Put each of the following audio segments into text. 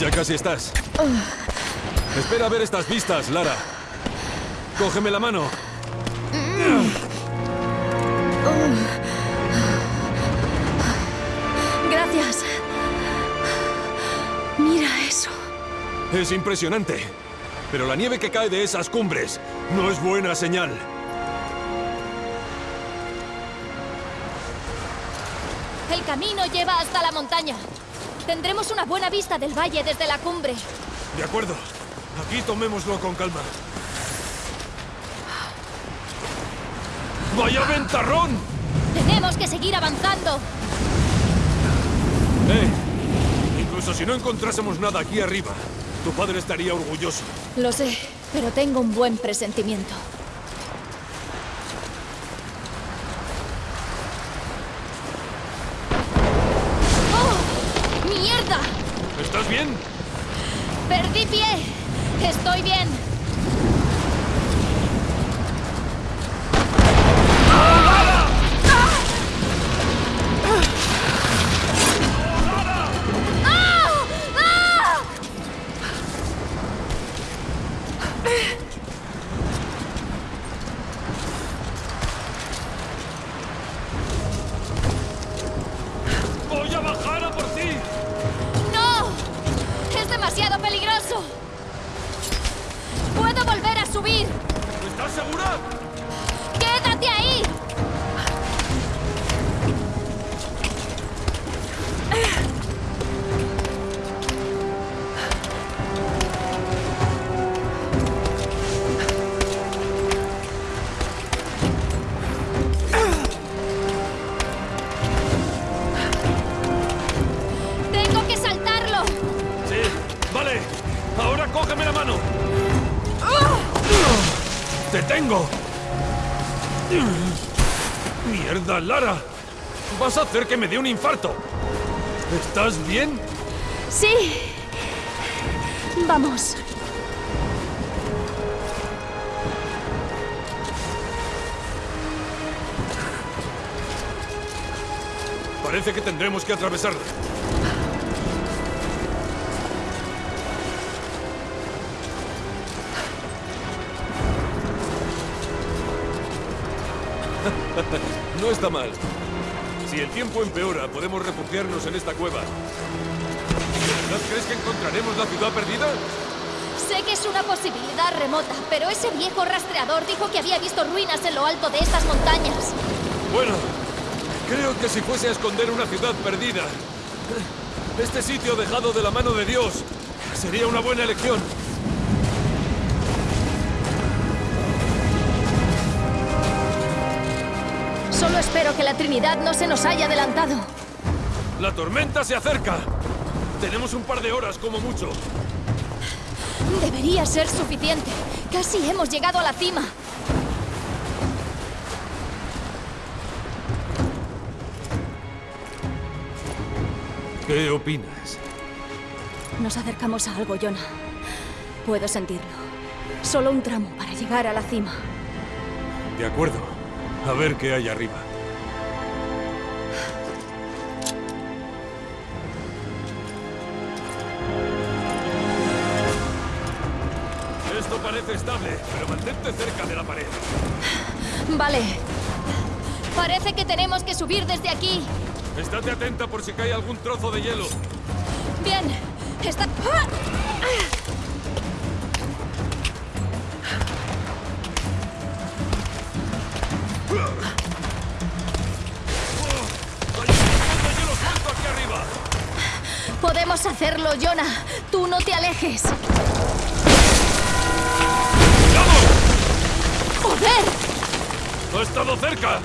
Ya casi estás. Espera a ver estas vistas, Lara. Cógeme la mano. Gracias. Mira eso. Es impresionante. Pero la nieve que cae de esas cumbres no es buena señal. El camino lleva hasta la montaña. Tendremos una buena vista del valle desde la cumbre. De acuerdo. Aquí tomémoslo con calma. ¡Vaya ventarrón! Tenemos que seguir avanzando. ¡Eh! Incluso si no encontrásemos nada aquí arriba, tu padre estaría orgulloso. Lo sé, pero tengo un buen presentimiento. Bien? Perdí pie. Estoy bien. ¡Ah! Subir! ¿Estás segura? ¡Te tengo! ¡Mierda, Lara! Vas a hacer que me dé un infarto. ¿Estás bien? Sí. Vamos. Parece que tendremos que atravesarla. No está mal. Si el tiempo empeora, podemos refugiarnos en esta cueva. ¿De verdad crees que encontraremos la ciudad perdida? Sé que es una posibilidad remota, pero ese viejo rastreador dijo que había visto ruinas en lo alto de estas montañas. Bueno, creo que si fuese a esconder una ciudad perdida, este sitio dejado de la mano de Dios sería una buena elección. Espero que la Trinidad no se nos haya adelantado. La tormenta se acerca. Tenemos un par de horas como mucho. Debería ser suficiente. Casi hemos llegado a la cima. ¿Qué opinas? Nos acercamos a algo, Jonah. Puedo sentirlo. Solo un tramo para llegar a la cima. De acuerdo. A ver qué hay arriba. Parece estable, pero mantente cerca de la pared. Vale. Parece que tenemos que subir desde aquí. Estate atenta por si cae algún trozo de hielo. Bien. Está... ¡Ah! ¡Hay un montón de hielo suelto aquí arriba! Podemos hacerlo, Jonah. Tú no te alejes. ¡Joder! ¡Ha estado cerca!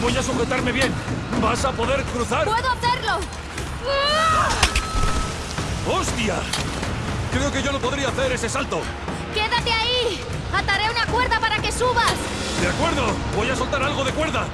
Voy a sujetarme bien. ¿Vas a poder cruzar? ¡Puedo hacerlo! ¡Hostia! Creo que yo no podría hacer ese salto. ¡Quédate ahí! ¡Ataré una cuerda para que subas! De acuerdo, voy a soltar algo de cuerda.